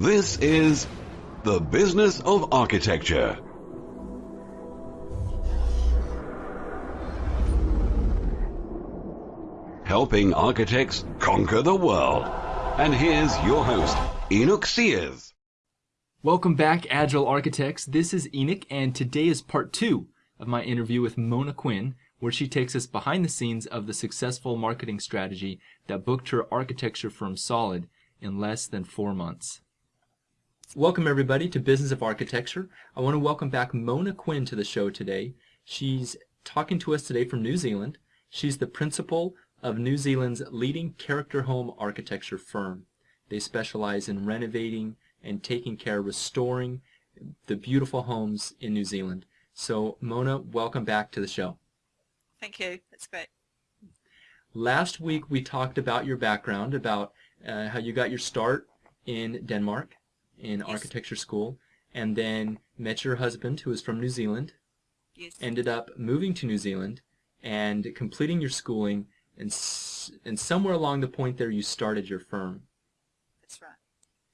This is The Business of Architecture. Helping architects conquer the world. And here's your host, Enoch Sears. Welcome back, Agile Architects. This is Enoch, and today is part two of my interview with Mona Quinn, where she takes us behind the scenes of the successful marketing strategy that booked her architecture firm Solid in less than four months. Welcome, everybody, to Business of Architecture. I want to welcome back Mona Quinn to the show today. She's talking to us today from New Zealand. She's the principal of New Zealand's leading character home architecture firm. They specialize in renovating and taking care, restoring the beautiful homes in New Zealand. So, Mona, welcome back to the show. Thank you. That's great. Last week we talked about your background, about uh, how you got your start in Denmark in yes. architecture school, and then met your husband who was from New Zealand. Yes. Ended up moving to New Zealand and completing your schooling, and and somewhere along the point there you started your firm. That's right.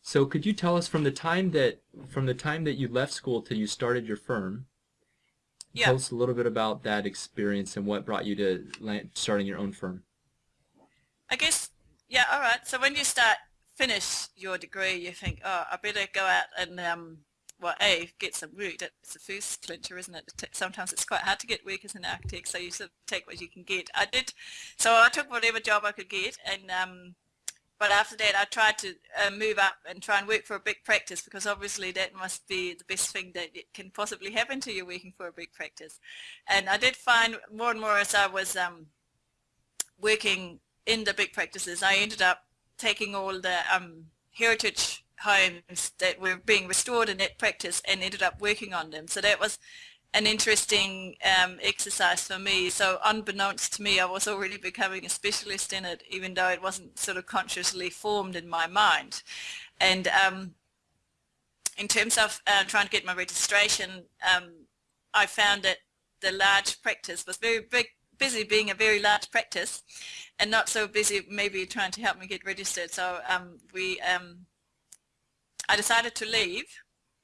So could you tell us from the time that from the time that you left school till you started your firm, yeah. Tell us a little bit about that experience and what brought you to starting your own firm. I guess, yeah, all right. So when you start, finish your degree, you think, oh, I better go out and, um, well, A, get some work. That's the first clincher, isn't it? Sometimes it's quite hard to get work as an architect, so you sort of take what you can get. I did, so I took whatever job I could get, and um, but after that I tried to uh, move up and try and work for a big practice because obviously that must be the best thing that can possibly happen to you working for a big practice. And I did find more and more as I was um, working in the big practices, I ended up taking all the um, heritage homes that were being restored in that practice and ended up working on them. So that was an interesting um, exercise for me. So unbeknownst to me, I was already becoming a specialist in it, even though it wasn't sort of consciously formed in my mind. And um, in terms of uh, trying to get my registration, um, I found that the large practice was very big, busy being a very large practice and not so busy maybe trying to help me get registered. So um, we, um, I decided to leave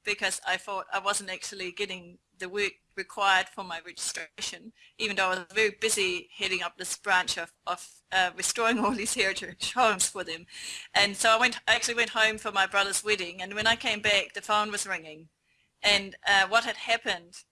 because I thought I wasn't actually getting the work required for my registration, even though I was very busy heading up this branch of, of uh, restoring all these heritage homes for them. And so I went, I actually went home for my brother's wedding, and when I came back, the phone was ringing. And uh, what had happened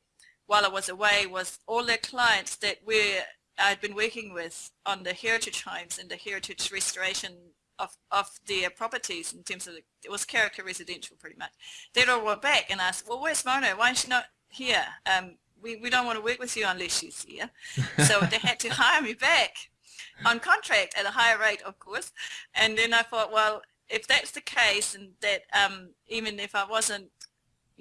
while I was away was all the clients that were I'd been working with on the heritage homes and the heritage restoration of, of their properties in terms of the, it was character residential pretty much. They'd all went back and asked, well, where's Mona? Why is she not here. Um, we, we don't want to work with you unless she's here. so they had to hire me back on contract at a higher rate, of course. And then I thought, well, if that's the case and that um, even if I wasn't,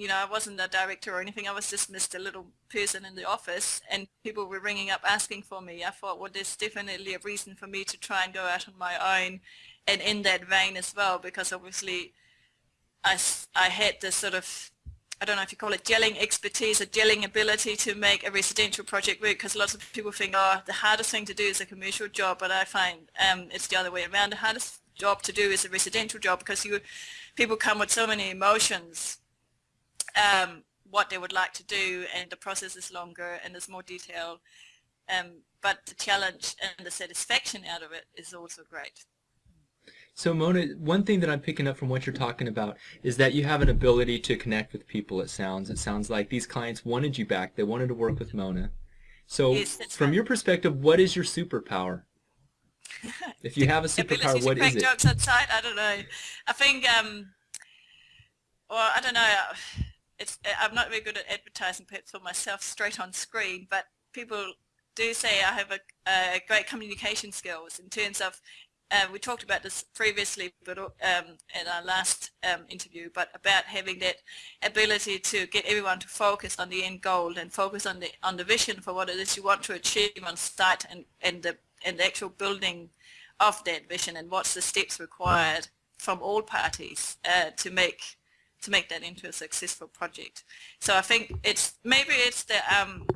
you know, I wasn't a director or anything, I was just Mr. Little person in the office and people were ringing up asking for me. I thought, well, there's definitely a reason for me to try and go out on my own and in that vein as well because obviously I, I had this sort of I don't know if you call it gelling expertise or gelling ability to make a residential project work because lots of people think, oh, the hardest thing to do is a commercial job, but I find um, it's the other way around. The hardest job to do is a residential job because you, people come with so many emotions, um, what they would like to do, and the process is longer and there's more detail. Um, but the challenge and the satisfaction out of it is also great. So Mona, one thing that I'm picking up from what you're talking about is that you have an ability to connect with people, it sounds. It sounds like these clients wanted you back. They wanted to work with Mona. So yes, from right. your perspective, what is your superpower? if you have a superpower, what is it? jokes outside, I don't know. I think, um, well, I don't know. It's, I'm not very good at advertising perhaps for myself straight on screen, but people do say I have a, a great communication skills in terms of uh, we talked about this previously but um, in our last um, interview, but about having that ability to get everyone to focus on the end goal and focus on the on the vision for what it is you want to achieve on site and, and the and the actual building of that vision and what's the steps required from all parties uh, to make to make that into a successful project. So I think it's maybe it's the um,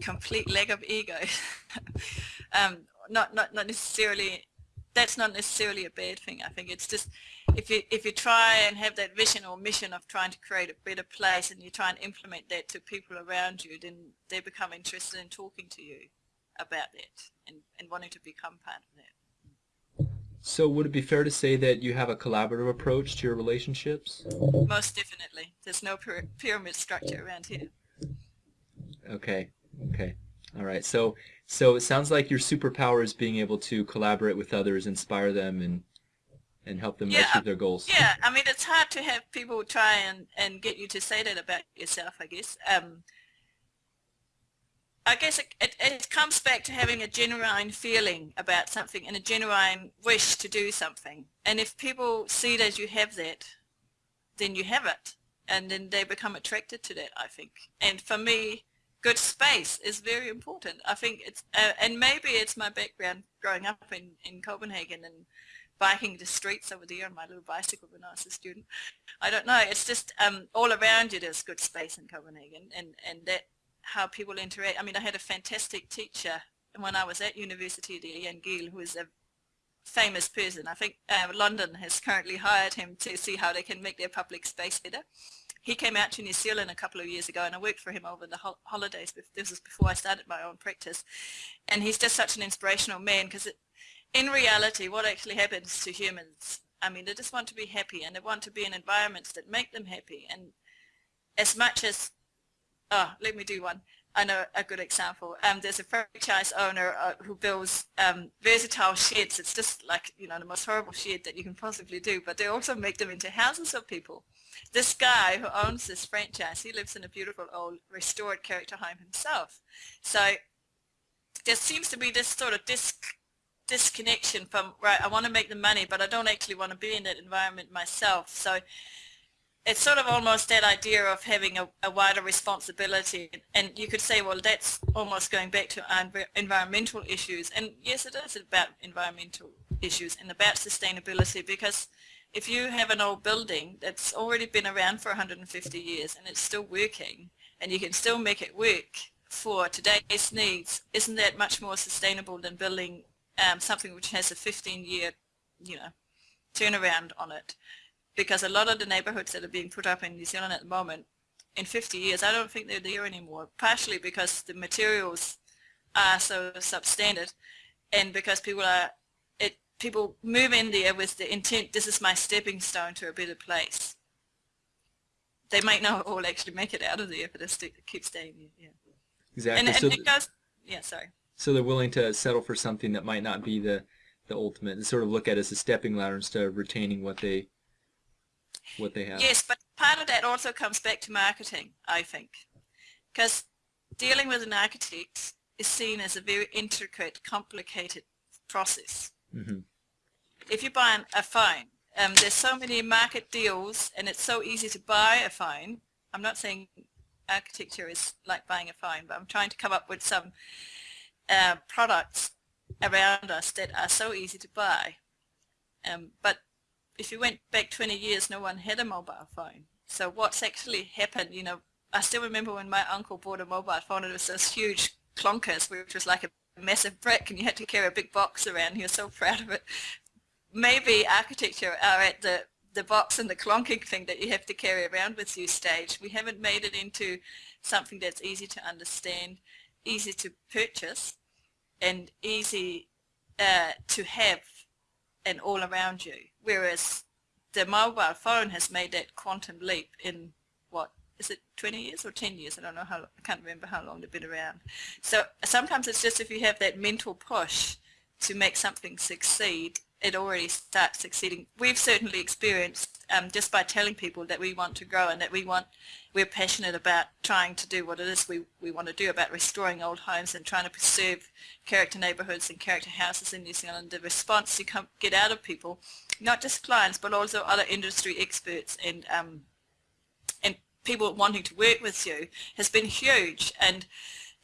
complete lack of ego, um, not not not necessarily that's not necessarily a bad thing. I think it's just if you if you try and have that vision or mission of trying to create a better place and you try and implement that to people around you, then they become interested in talking to you about that and, and wanting to become part of that. So would it be fair to say that you have a collaborative approach to your relationships? Most definitely. There's no pyramid structure around here. Okay. Okay. All right. So so it sounds like your superpower is being able to collaborate with others, inspire them, and and help them yeah, achieve their goals. Yeah. I mean, it's hard to have people try and and get you to say that about yourself. I guess. Um, I guess it, it, it, comes back to having a genuine feeling about something and a genuine wish to do something. And if people see that you have that, then you have it. And then they become attracted to that, I think. And for me, good space is very important. I think it's, uh, and maybe it's my background growing up in, in Copenhagen and biking the streets over there on my little bicycle when I was a student. I don't know. It's just um, all around you there's good space in Copenhagen and, and that how people interact. I mean, I had a fantastic teacher when I was at university there, Jan Gehl, who is a famous person. I think uh, London has currently hired him to see how they can make their public space better he came out to New Zealand a couple of years ago and I worked for him over the ho holidays. This was before I started my own practice. And he's just such an inspirational man because in reality what actually happens to humans, I mean they just want to be happy and they want to be in environments that make them happy. And as much as, oh, let me do one. I know a good example. Um, there's a franchise owner uh, who builds um, versatile sheds. It's just like, you know, the most horrible shed that you can possibly do, but they also make them into houses of people. This guy who owns this franchise, he lives in a beautiful old restored character home himself. So there seems to be this sort of disc disconnection from, right, I want to make the money, but I don't actually want to be in that environment myself. So it's sort of almost that idea of having a, a, wider responsibility. And you could say well that's almost going back to environmental issues. And yes it is about environmental issues and about sustainability because if you have an old building that's already been around for 150 years and it's still working and you can still make it work for today's needs isn't that much more sustainable than building um, something which has a 15 year you know turnaround on it because a lot of the neighborhoods that are being put up in New Zealand at the moment, in 50 years, I don't think they're there anymore, partially because the materials are so substandard and because people are, it, people move in there with the intent, this is my stepping stone to a better place. They might not all actually make it out of there, but they keep staying there, yeah. Exactly. And, so it goes, yeah, sorry. So they're willing to settle for something that might not be the, the ultimate and sort of look at it as a stepping ladder instead of retaining what they what they have. Yes, but part of that also comes back to marketing, I think, because dealing with an architect is seen as a very intricate, complicated process. Mm -hmm. If you buy an, a phone, um, there's so many market deals and it's so easy to buy a phone. I'm not saying architecture is like buying a phone, but I'm trying to come up with some uh, products around us that are so easy to buy. Um, but if you went back 20 years, no one had a mobile phone. So what's actually happened, you know, I still remember when my uncle bought a mobile phone, it was this huge clunkers, which was like a massive brick, and you had to carry a big box around. He was so proud of it. Maybe architecture are at the, the box and the clonking thing that you have to carry around with you stage. We haven't made it into something that's easy to understand, easy to purchase, and easy uh, to have and all around you. Whereas the mobile phone has made that quantum leap in what is it 20 years or 10 years? I don't know how I can't remember how long they've been around. So sometimes it's just if you have that mental push to make something succeed it already starts succeeding we've certainly experienced um, just by telling people that we want to grow and that we want we're passionate about trying to do what it is we, we want to do about restoring old homes and trying to preserve character neighbourhoods and character houses in New Zealand. The response you come, get out of people, not just clients but also other industry experts and um, and people wanting to work with you has been huge and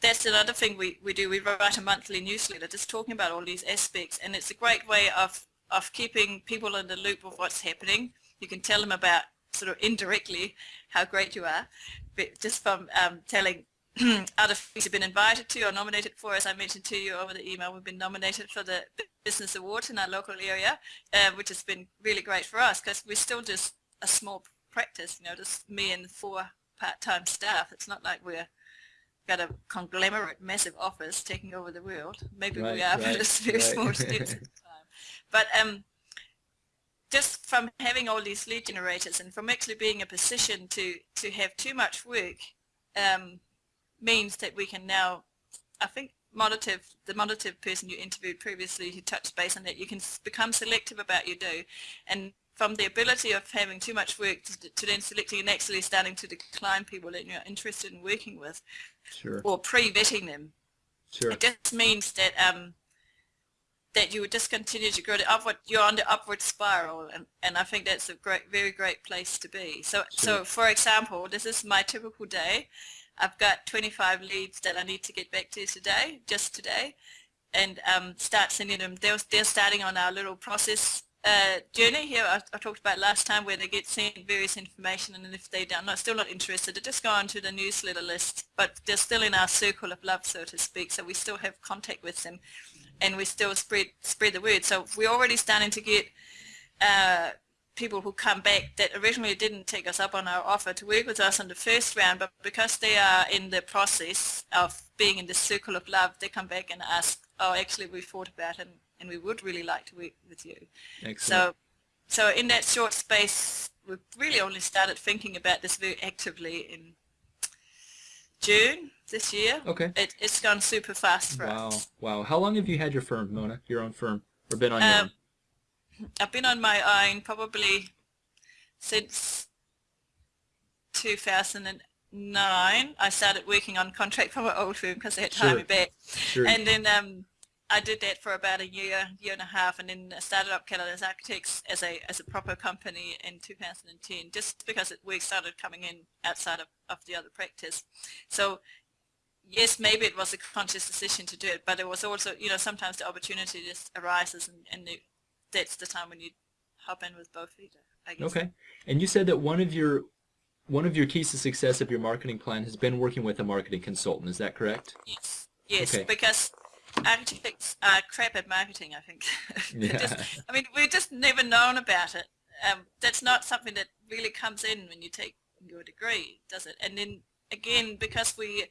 that's another thing we, we do. We write a monthly newsletter just talking about all these aspects and it's a great way of, of keeping people in the loop of what's happening. You can tell them about sort of indirectly how great you are, but just from um, telling other things have been invited to or nominated for. As I mentioned to you over the email, we've been nominated for the Business Award in our local area, uh, which has been really great for us because we're still just a small practice, you know, just me and four part-time staff. It's not like we're got a conglomerate, massive office taking over the world. Maybe Right, we are, right, but it's very right. small steps at a time. But um, just from having all these lead generators and from actually being in a position to, to have too much work um, means that we can now, I think Monative, the Monative person you interviewed previously who touched base on that, you can become selective about your do and from the ability of having too much work to, to then selecting and actually starting to decline people that you're interested in working with Sure. or pre-vetting them Sure. it just means that um, that you would just continue to grow the upward. You're on the upward spiral, and, and I think that's a great, very great place to be. So, so for example, this is my typical day. I've got 25 leads that I need to get back to today, just today, and um, start sending them. They're, they're starting on our little process uh, journey here I, I talked about last time where they get sent various information and if they are not, still not interested, they just go onto the newsletter list. But they're still in our circle of love, so to speak, so we still have contact with them and we still spread spread the word. So we're already starting to get uh, people who come back that originally didn't take us up on our offer to work with us on the first round, but because they are in the process of being in the circle of love, they come back and ask, oh, actually we thought about it and we would really like to work with you. Excellent. So, so in that short space, we've really only started thinking about this very actively in June this year. okay. It, it's gone super fast for Wow. us. Wow. wow. How long have you had your firm, Mona? Your own firm, or been on your Um, I've been on my own probably since 2009. I started working on contract for my old firm because they had Sure. me back. Sure. And then um, I did that for about a year, year and a half, and then I started up Calidus Architects as a as a proper company in 2010, just because it, work started coming in outside of, of the other practice. So yes, maybe it was a conscious decision to do it, but it was also, you know, sometimes the opportunity just arises, and, and the, that's the time when you hop in with both feet. I guess. Okay. And you said that one of your one of your keys to success of your marketing plan has been working with a marketing consultant. Is that correct? Yes, yes, Okay. because architects are crap at marketing. I think. Yeah. just- I mean, we've just never known about it. Um, that's not something that really comes in when you take your degree, does it? And then again, because we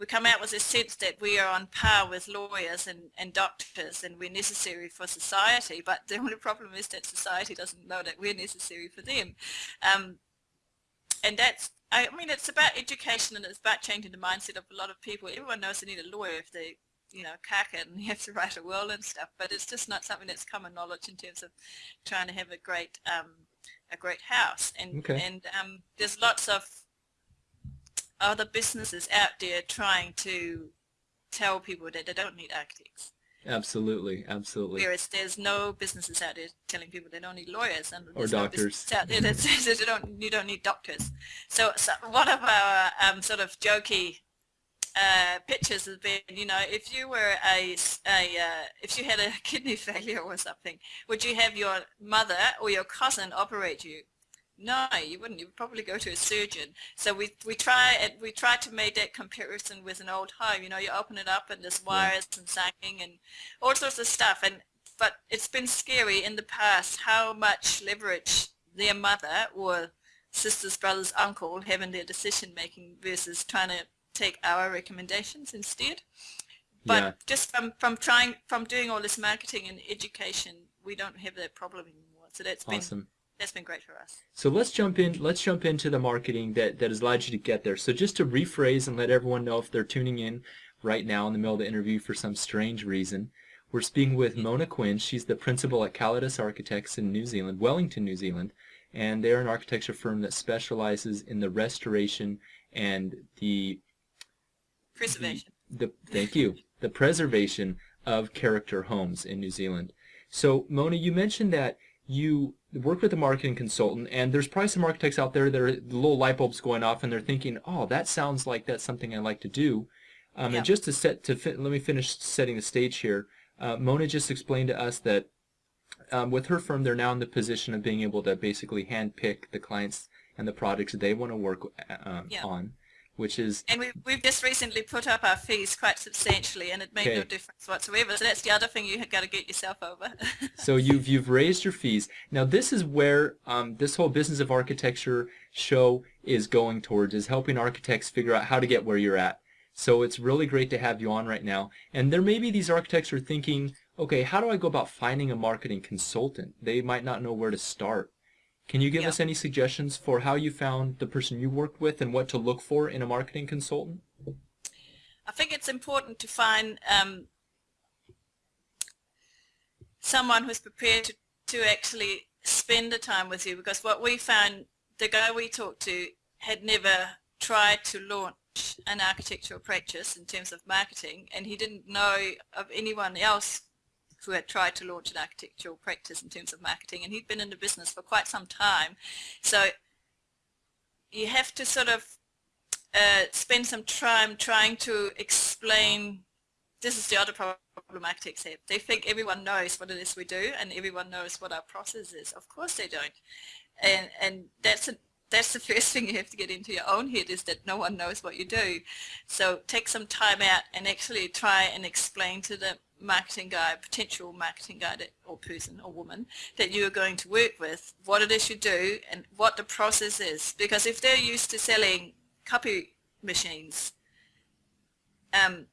we come out with a sense that we are on par with lawyers and, and doctors and we're necessary for society, but the only problem is that society doesn't know that we're necessary for them. Um, and that's, I mean, it's about education and it's about changing the mindset of a lot of people. Everyone knows they need a lawyer if they, you know, cack it and you have to write a will and stuff, but it's just not something that's common knowledge in terms of trying to have a great, um, a great house. And, Okay. and um, there's lots of other businesses out there trying to tell people that they don't need architects. Absolutely. Absolutely. Whereas there's no businesses out there telling people they don't need lawyers and Or there's no doctors. out there that says that you don't you don't need doctors. So, so one of our um, sort of jokey uh, pictures has been, you know, if you were a uh, if you had a kidney failure or something, would you have your mother or your cousin operate you? No, you wouldn't. You would probably go to a surgeon. So we we try and we try to make that comparison with an old home. You know, you open it up and there's wires and sagging and all sorts of stuff. And but it's been scary in the past how much leverage their mother or sisters, brothers, uncle have in their decision making versus trying to take our recommendations instead. But Yeah. just from from trying from doing all this marketing and education, we don't have that problem anymore. So that's been Awesome. That's been great for us. So let's jump in. Let's jump into the marketing that that has allowed you to get there. So just to rephrase and let everyone know if they're tuning in right now in the middle of the interview for some strange reason, we're speaking with Mona Quinn. She's the principal at Calidus Architects in New Zealand, Wellington, New Zealand, and they're an architecture firm that specializes in the restoration and the Preservation. the thank you the preservation of character homes in New Zealand. So Mona, you mentioned that you work with a marketing consultant, and there's probably some architects out there that are the little light bulbs going off, and they're thinking, "Oh, that sounds like that's something I like to do." Um, Yeah. And just to set to let me finish setting the stage here. Uh, Mona just explained to us that um, with her firm, they're now in the position of being able to basically handpick the clients and the projects they want to work um, Yeah. on. Which is and we, we've just recently put up our fees quite substantially and it made Okay. no difference whatsoever so that's the other thing you've got to get yourself over so you've you've raised your fees. Now this is where um, this whole business of architecture show is going towards is helping architects figure out how to get where you're at. So it's really great to have you on right now. And there may be these architects who are thinking, okay, how do I go about finding a marketing consultant? They might not know where to start. Can you give Yeah. us any suggestions for how you found the person you worked with and what to look for in a marketing consultant? I think it's important to find um, someone who's prepared to, to actually spend the time with you because what we found, the guy we talked to had never tried to launch an architectural practice in terms of marketing and he didn't know of anyone else who had tried to launch an architectural practice in terms of marketing and he'd been in the business for quite some time. So you have to sort of uh, spend some time trying to explain this is the other problem architects have. They think everyone knows what it is we do and everyone knows what our process is. Of course they don't. And and that's a, that's the first thing you have to get into your own head is that no one knows what you do. So take some time out and actually try and explain to the marketing guy, potential marketing guy that, or person or woman that you are going to work with, what it is you do and what the process is. Because if they're used to selling copy machines, um,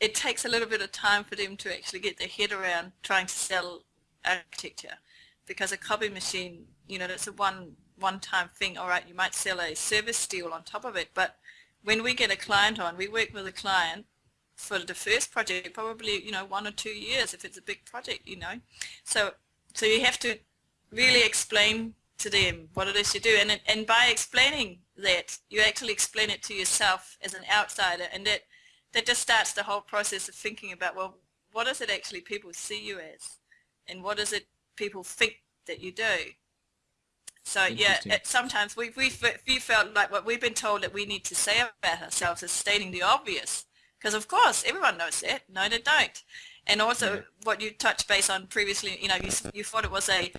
it takes a little bit of time for them to actually get their head around trying to sell architecture because a copy machine, you know, that's a one one-time thing. All right, you might sell a service deal on top of it, but when we get a client on, we work with a client for the first project, probably, you know, one or two years if it's a big project, you know. So, so you have to really explain to them what it is you do. And, and by explaining that, you actually explain it to yourself as an outsider and that, that just starts the whole process of thinking about, well, what is it actually people see you as? And what is it people think that you do? So yeah, it, sometimes we we we felt like what we've been told that we need to say about ourselves is stating the obvious, because of course everyone knows that. No, they don't. And also Yeah. what you touched base on previously, you know, you you thought it was a,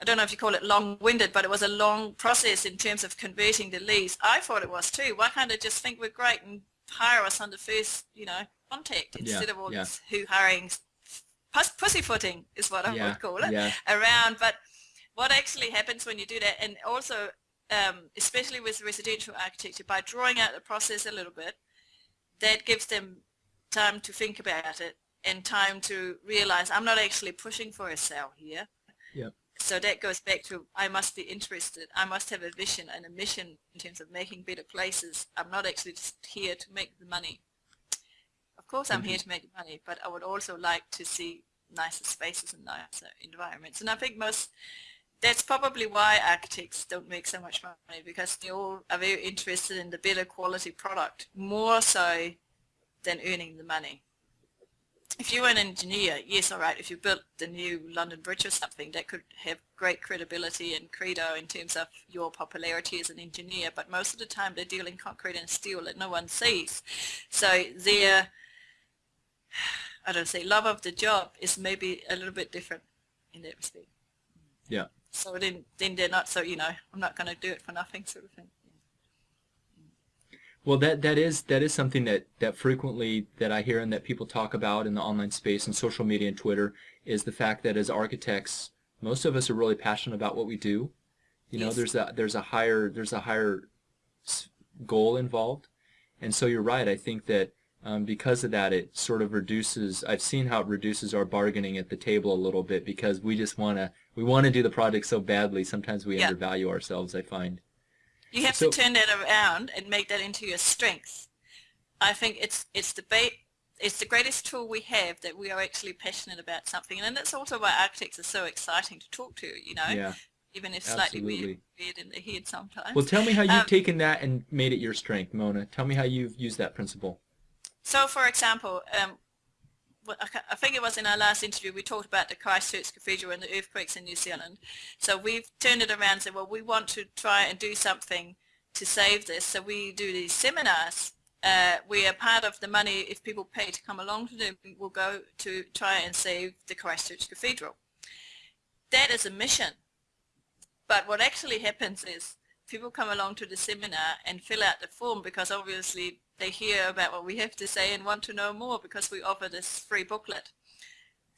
I don't know if you call it long-winded, but it was a long process in terms of converting the leads. I thought it was too. Why can't they just think we're great and hire us on the first, you know, contact instead of all yeah. this who hiring, pus- pussyfooting is what I Yeah, would call it yeah. around. But what actually happens when you do that, and also um, especially with residential architecture, by drawing out the process a little bit, that gives them time to think about it and time to realize I'm not actually pushing for a sale here. Yep. So that goes back to I must be interested. I must have a vision and a mission in terms of making better places. I'm not actually just here to make the money. Of course I'm here to make money, but I would also like to see nicer spaces and nicer environments. And I think most that's probably why architects don't make so much money because they all are very interested in the better quality product more so than earning the money. If you were an engineer, yes, all right, if you built the new London Bridge or something, that could have great credibility and credo in terms of your popularity as an engineer, but most of the time they're dealing concrete and steel that no one sees. So their, I don't say, love of the job is maybe a little bit different in that respect. Yeah. So then, then they're not so, you know, I'm not going to do it for nothing sort of thing. Well, that that is that is something that that frequently that I hear and that people talk about in the online space and social media and Twitter is the fact that as architects, most of us are really passionate about what we do. You know, Yes. there's a there's a higher there's a higher goal involved, and so you're right. I think that um, because of that, it sort of reduces. I've seen how it reduces our bargaining at the table a little bit because we just want to we want to do the project so badly. Sometimes we Yeah. undervalue ourselves. I find. You have So- to turn that around and make that into your strength. I think it's it's the ba- it's the greatest tool we have that we are actually passionate about something, and that's also why architects are so exciting to talk to. You know, Yeah. even if slightly weird, weird in the head sometimes. Well, tell me how you've Um, taken that and made it your strength, Mona. Tell me how you've used that principle. So, for example, um, I think it was in our last interview we talked about the Christchurch Cathedral and the earthquakes in New Zealand. So we've turned it around and said, well, we want to try and do something to save this. So we do these seminars. Uh, we are part of the money, if people pay to come along to them, We'll go to try and save the Christchurch Cathedral. That is a mission. But what actually happens is people come along to the seminar and fill out the form because obviously they hear about what we have to say and want to know more because we offer this free booklet.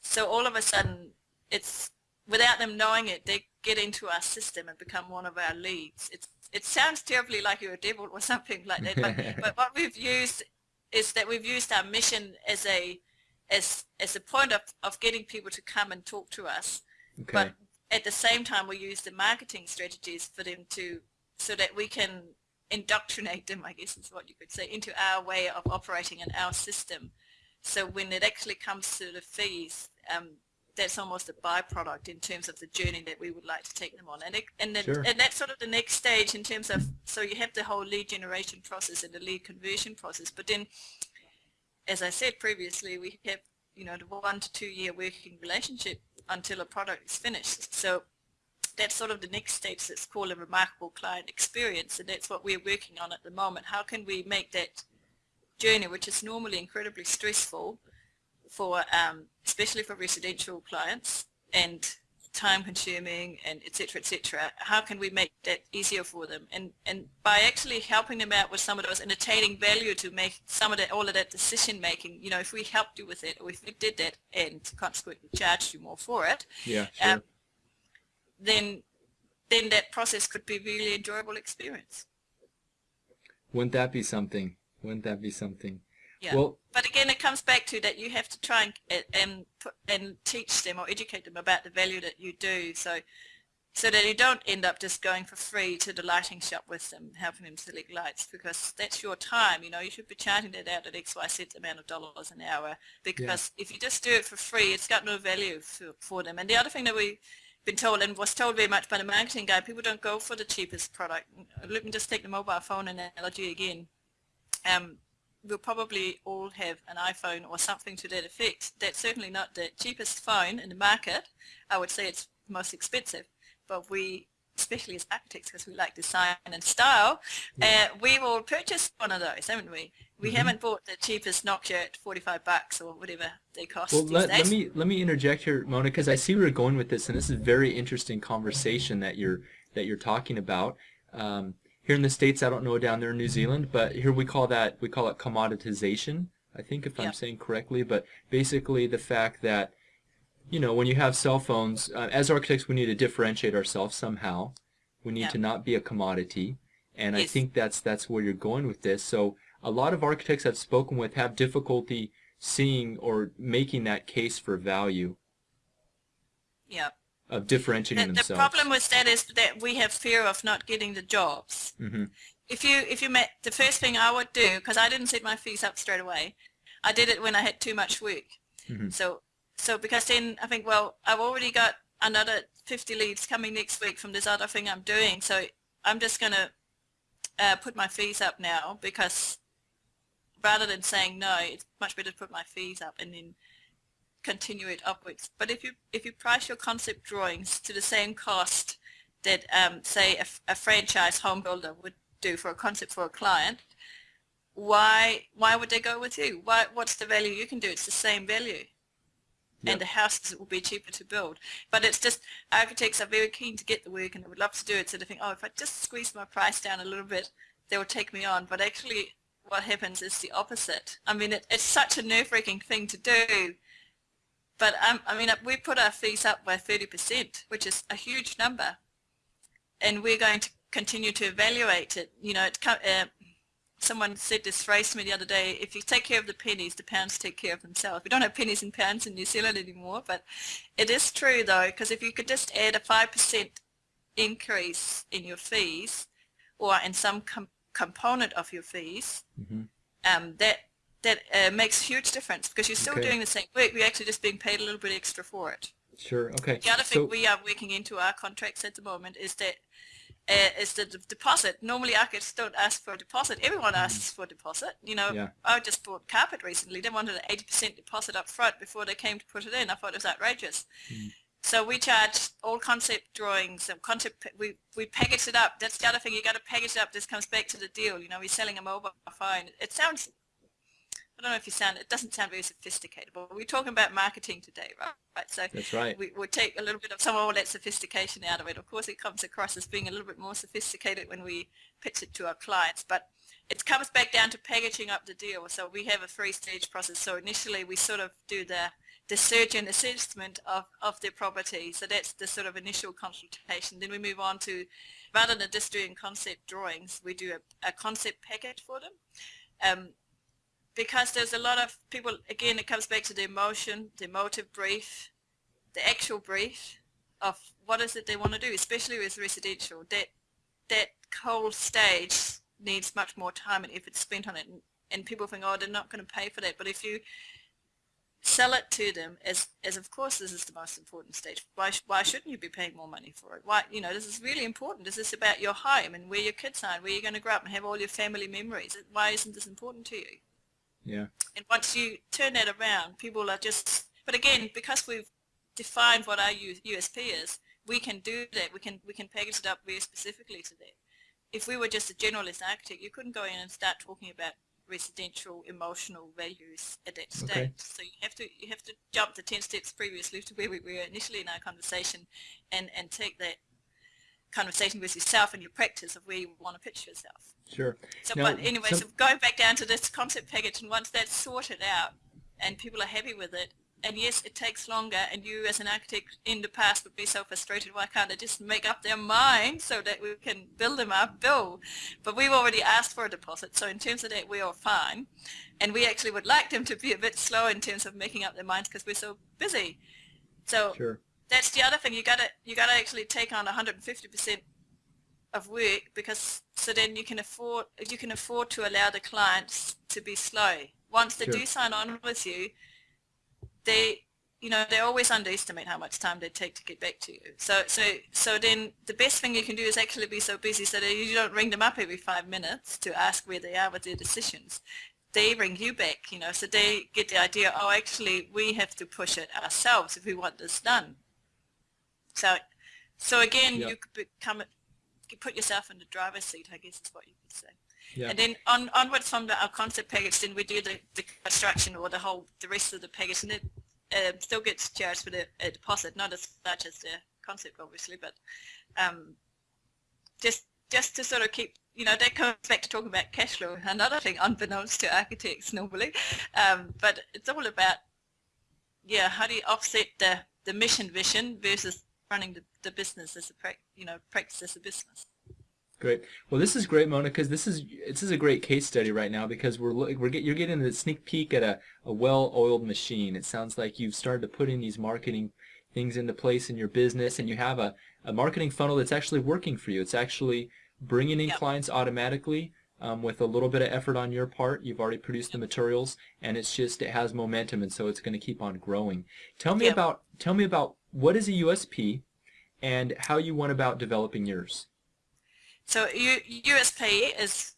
So all of a sudden, it's without them knowing it, they get into our system and become one of our leads. It's, it sounds terribly like you're a devil or something like that, but, but what we've used is that we've used our mission as a as as a point of, of getting people to come and talk to us. Okay. But at the same time, we use the marketing strategies for them to so that we can indoctrinate them, I guess is what you could say, into our way of operating and our system. So when it actually comes to the fees, um, that's almost a byproduct in terms of the journey that we would like to take them on. And, it, and, sure. and that's sort of the next stage in terms of, so you have the whole lead generation process and the lead conversion process. But then, as I said previously, we have, you know, the one to two year working relationship until a product is finished. So that's sort of the next stage that's called a remarkable client experience and that's what we're working on at the moment. How can we make that journey, which is normally incredibly stressful for, um, especially for residential clients and time consuming and etc etc how can we make that easier for them and and by actually helping them out with some of those and attaining value to make some of that all of that decision making you know if we helped you with it or if we did that and consequently charged you more for it yeah sure. um, then then that process could be a really enjoyable experience. Wouldn't that be something? Wouldn't that be something? Yeah. Well, but again, it comes back to that you have to try and and and teach them or educate them about the value that you do. So so that you don't end up just going for free to the lighting shop with them, helping them select lights, because that's your time. You know, you should be charging that out at X, Y, Z amount of dollars an hour. Because yeah. if you just do it for free, it's got no value for, for them. And the other thing that we been told and was told very much by the marketing guy, people don't go for the cheapest product. Let me just take the mobile phone analogy again. Um, we'll probably all have an iPhone or something to that effect. That's certainly not the cheapest phone in the market. I would say it's most expensive, but we especially as architects because we like design and style, uh, we will purchase one of those, haven't we? We mm-hmm. haven't bought the cheapest Nokia at 45 bucks or whatever they cost. Well, let, let, me let me interject here, Mona, because I see where you're going with this, and this is a very interesting conversation that you're that you're talking about. Um, here in the states, I don't know down there in New Zealand, but here we call that we call it commoditization. I think if yeah. I'm saying correctly, but basically the fact that you know, when you have cell phones, uh, as architects, we need to differentiate ourselves somehow. We need yeah. to not be a commodity, and yes. I think that's that's where you're going with this. So a lot of architects I've spoken with have difficulty seeing or making that case for value. Yeah. Of differentiating the, themselves. The problem with that is that we have fear of not getting the jobs. Mm-hmm. If you if you met the first thing I would do because I didn't set my fees up straight away, I did it when I had too much work. Mm-hmm. So so because then I think, well, I've already got another 50 leads coming next week from this other thing I'm doing, so I'm just going to uh, put my fees up now because rather than saying no, it's much better to put my fees up and then continue it upwards. But if you if you price your concept drawings to the same cost that um, say a, a franchise home builder would do for a concept for a client, why why would they go with you? Why what's the value you can do? It's the same value yep. and the houses will be cheaper to build. But it's just architects are very keen to get the work and they would love to do it. So they think, oh, if I just squeeze my price down a little bit, they will take me on. But actually, what happens is the opposite. I mean, it, it's such a nerve-wracking thing to do. But um, I mean, we put our fees up by 30%, which is a huge number. And we're going to continue to evaluate it. You know, it, uh, someone said this phrase to me the other day, if you take care of the pennies, the pounds take care of themselves. We don't have pennies and pounds in New Zealand anymore, but it is true though, because if you could just add a 5% increase in your fees or in some com component of your fees, mm-hmm. um, that that uh, makes a huge difference because you're still okay. doing the same work, you're actually just being paid a little bit extra for it. Sure, okay. The other thing so, we are working into our contracts at the moment is that uh, is the deposit. Normally architects don't ask for a deposit. Everyone mm. asks for a deposit. You know, yeah. I just bought carpet recently. They wanted an 80% deposit up front before they came to put it in. I thought it was outrageous. Mm. So we charge all concept drawings and concept, we, we package it up. That's the other thing, you got to package it up. This comes back to the deal. You know, we're selling a mobile phone. It sounds, I don't know if you sound, it doesn't sound very sophisticated, but we're talking about marketing today, right? right? So That's right. We, we'll take a little bit of some of all that sophistication out of it. Of course, it comes across as being a little bit more sophisticated when we pitch it to our clients, but it comes back down to packaging up the deal. So we have a three-stage process. So initially, we sort of do the the search and assessment of, of their property. So that's the sort of initial consultation. Then we move on to, rather than just doing concept drawings, we do a, a concept package for them. Um, because there's a lot of people, again, it comes back to the emotion, the emotive brief, the actual brief of what is it they want to do, especially with residential. That, that whole stage needs much more time and effort spent on it. And, and people think, oh, they're not going to pay for that. But if you sell it to them as, as of course this is the most important stage. Why, why shouldn't you be paying more money for it? Why, you know, this is really important. This is about your home and where your kids are and where you're going to grow up and have all your family memories. Why isn't this important to you? Yeah. And once you turn that around, people are just, but again, because we've defined what our USP is, we can do that. We can, we can package it up very specifically to that. If we were just a generalist architect, you couldn't go in and start talking about residential emotional values at that stage. Okay. So you have to you have to jump the ten steps previously to where we were initially in our conversation, and and take that conversation with yourself and your practice of where you want to pitch yourself. Sure. So, now, but anyway, so going back down to this concept package, and once that's sorted out, and people are happy with it, and yes, it takes longer, and you as an architect in the past would be so frustrated, why can't they just make up their mind so that we can build them up, bill? But we've already asked for a deposit, so in terms of that, we are fine. And we actually would like them to be a bit slow in terms of making up their minds because we're so busy. So sure. that's the other thing, you gotta, you gotta actually take on 150% of work because so then you can afford, you can afford to allow the clients to be slow. Once they sure. do sign on with you, they you know they always underestimate how much time they take to get back to you. So so so then the best thing you can do is actually be so busy so that you don't ring them up every five minutes to ask where they are with their decisions. They ring you back you know so they get the idea oh actually we have to push it ourselves if we want this done. So so again yep. you could become you put yourself in the driver's seat i guess is what you could say yeah. And then on, onwards from the, our concept package, then we do the, the construction or the whole, the rest of the package, and it uh, still gets charged with a, a, deposit, not as much as the concept, obviously, but um, just just to sort of keep, you know, that comes back to talking about cash flow, another thing unbeknownst to architects normally, um, but it's all about, yeah, how do you offset the, the mission vision versus running the, the business as a, you know, practice as a business. Great. Well, this is great, Mona, because this is this is a great case study right now because we're we're get, you're getting a sneak peek at a, a well-oiled machine. It sounds like you've started to put in these marketing things into place in your business, and you have a, a marketing funnel that's actually working for you. It's actually bringing in yep. clients automatically um, with a little bit of effort on your part. You've already produced the materials, and it's just it has momentum, and so it's going to keep on growing. Tell me yep. about tell me about what is a USP, and how you went about developing yours. So USP is,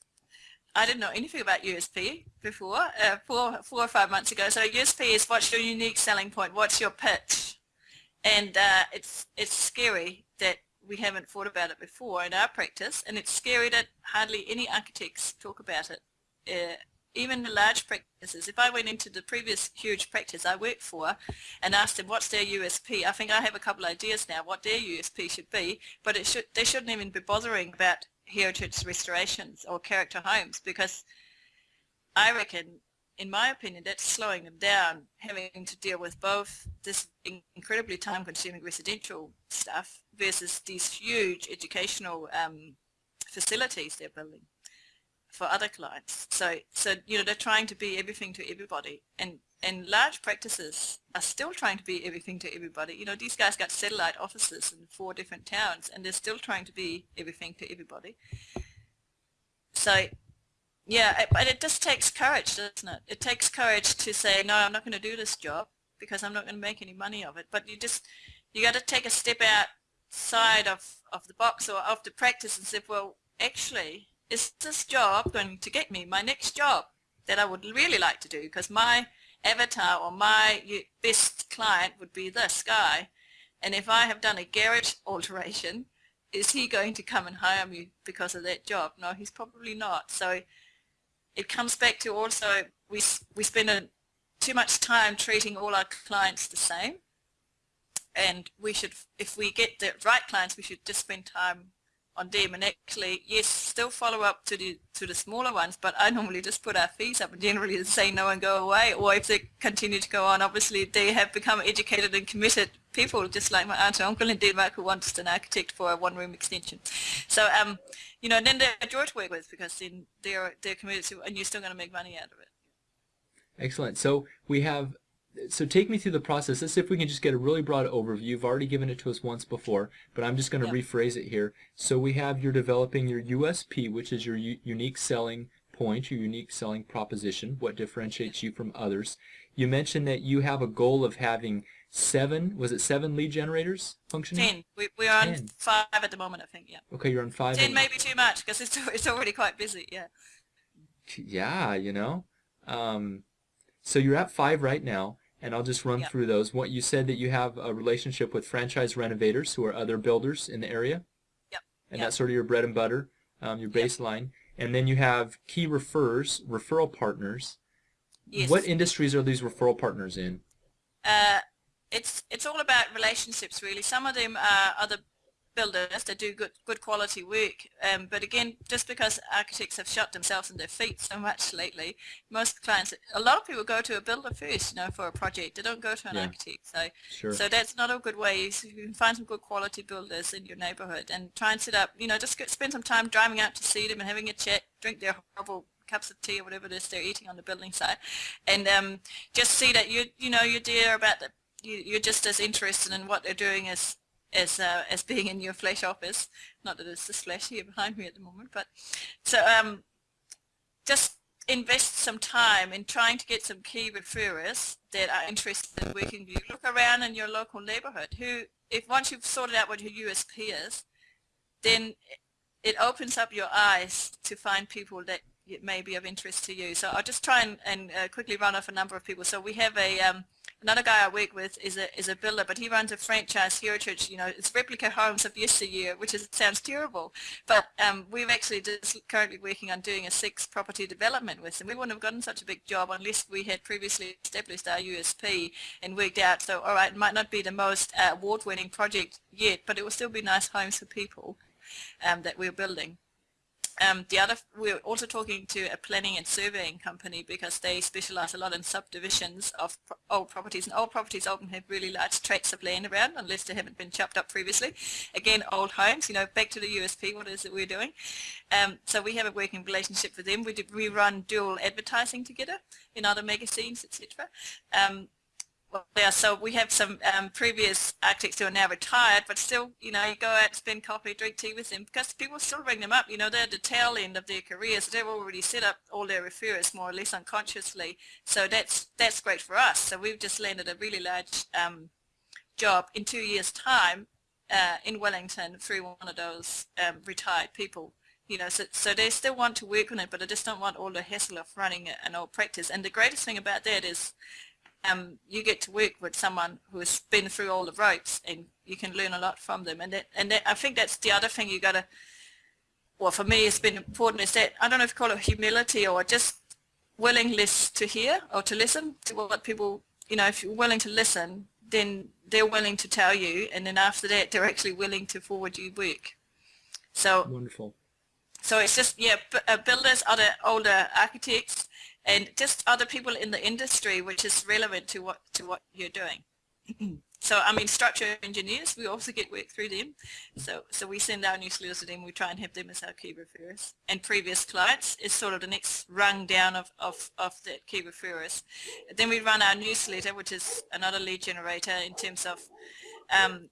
I didn't know anything about USP before, uh, four, four or five months ago. So USP is what's your unique selling point, what's your pitch? And uh, it's, it's scary that we haven't thought about it before in our practice, and it's scary that hardly any architects talk about it. Uh, even the large practices, if I went into the previous huge practice I worked for and asked them what's their USP, I think I have a couple of ideas now what their USP should be, but it should they shouldn't even be bothering about heritage restorations or character homes because I reckon, in my opinion, that's slowing them down, having to deal with both this incredibly time-consuming residential stuff versus these huge educational um, facilities they're building for other clients. So, so you know, they're trying to be everything to everybody, and and large practices are still trying to be everything to everybody. You know, these guys got satellite offices in four different towns, and they're still trying to be everything to everybody. So, yeah, it, but it just takes courage, doesn't it? It takes courage to say, no, I'm not going to do this job because I'm not going to make any money of it. But you just, you got to take a step outside of, of the box or of the practice and say, well, actually, is this job going to get me my next job that I would really like to do? Because my avatar or my best client would be this guy. And if I have done a garage alteration, is he going to come and hire me because of that job? No, he's probably not. So it comes back to also we, we spend a, too much time treating all our clients the same and we should, if we get the right clients, we should just spend time on them and actually, yes, still follow up to the to the smaller ones, but I normally just put our fees up and generally say no and go away, or if they continue to go on, obviously they have become educated and committed people, just like my aunt and uncle in Denmark who wants an architect for a one-room extension. So, um, you know, then they're a joy to work with because then they're, they're committed to, and you're still going to make money out of it. Excellent. So we have so take me through the process. Let's see if we can just get a really broad overview. You've already given it to us once before, but I'm just going to rephrase it here. So we have you're developing your USP, which is your unique selling point, your unique selling proposition, what differentiates you from others. You mentioned that you have a goal of having seven, was it seven lead generators functioning? Ten. We, we're on Ten. five at the moment, I think, yeah. Okay, you're on five. Ten may be too much because it's, it's already quite busy, yeah. Yeah, you know. Um, so you're at five right now and I'll just run yep. through those. What you said that you have a relationship with franchise renovators who are other builders in the area. Yep. And yep. that's sort of your bread and butter, um, your baseline. And then you have key refers, referral partners. Yes. What industries are these referral partners in? Uh, it's it's all about relationships really. Some of them are other builders that do good good quality work. Um, but again, just because architects have shot themselves in their feet so much lately, most clients, a lot of people go to a builder first, you know, for a project. They don't go to an yeah. architect. So, sure. so that's not a good way. You can find some good quality builders in your neighborhood and try and set up, you know, just spend some time driving out to see them and having a chat, drink their horrible cups of tea or whatever it is they're eating on the building site, and um, just see that you you know you're there about the you, are just as interested in what they're doing as as uh, as being in your flesh office. Not that it's this flesh here behind me at the moment, but so um, just invest some time in trying to get some key referrers that are interested in working with you. Look around in your local neighborhood. Who, if once you've sorted out what your USP is, then it opens up your eyes to find people that may be of interest to you. So I'll just try and, and uh, quickly run off a number of people. So we have a um, another guy I work with is a is a builder, but he runs a franchise heritage. You know, it's replica homes of yesteryear, which is sounds terrible, but um, we're actually just currently working on doing a six property development with him. We wouldn't have gotten such a big job unless we had previously established our USP and worked out. So, all right, it might not be the most uh, award-winning project yet, but it will still be nice homes for people um, that we're building. Um, the other, we're also talking to a planning and surveying company because they specialize a lot in subdivisions of pro old properties and old properties often have really large tracts of land around unless they haven't been chopped up previously. Again, old homes, you know, back to the USP, what is it we're doing? Um, so we have a working relationship with them. We, did, we run dual advertising together in other magazines, etc. Um, well, yeah, so we have some um, previous architects who are now retired, but still, you know, you go out, spend coffee, drink tea with them, because people still ring them up. You know, they're at the tail end of their careers. They've already set up all their referrers more or less unconsciously. So that's that's great for us. So we've just landed a really large um, job in two years' time uh, in Wellington through one of those um, retired people. You know, so, so they still want to work on it, but they just don't want all the hassle of running an old practice. And the greatest thing about that is um, you get to work with someone who has been through all the ropes and you can learn a lot from them. And that, and that, I think that's the other thing you got to, well, for me it's been important is that, I don't know if you call it humility or just willingness to hear or to listen to what people, you know, if you're willing to listen, then they're willing to tell you and then after that they're actually willing to forward you work. So wonderful. So it's just, yeah, uh, builders, other older architects, and just other people in the industry which is relevant to what to what you're doing. so I mean structural engineers, we also get work through them. So so we send our newsletters to them, we try and have them as our key referrers. And previous clients is sort of the next rung down of, of, of the key referrers. Then we run our newsletter, which is another lead generator in terms of um,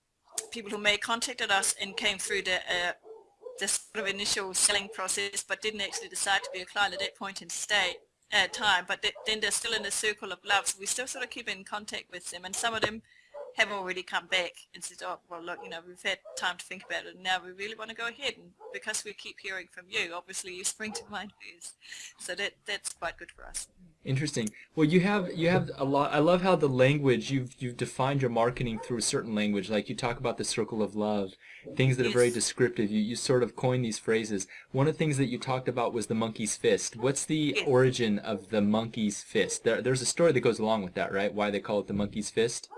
people who may contacted us and came through the uh, the sort of initial selling process but didn't actually decide to be a client at that point in state uh, time, but th then they're still in the circle of love. So we still sort of keep in contact with them, and some of them have already come back and said, oh, well, look, you know, we've had time to think about it, and now we really want to go ahead. And because we keep hearing from you, obviously you spring to mind first. So that that's quite good for us. Interesting. Well, you have you have a lot. I love how the language you've you've defined your marketing through a certain language. Like you talk about the circle of love, things that are very descriptive. You you sort of coin these phrases. One of the things that you talked about was the monkey's fist. What's the Yes. origin of the monkey's fist? There, there's a story that goes along with that, right? Why they call it the monkey's fist?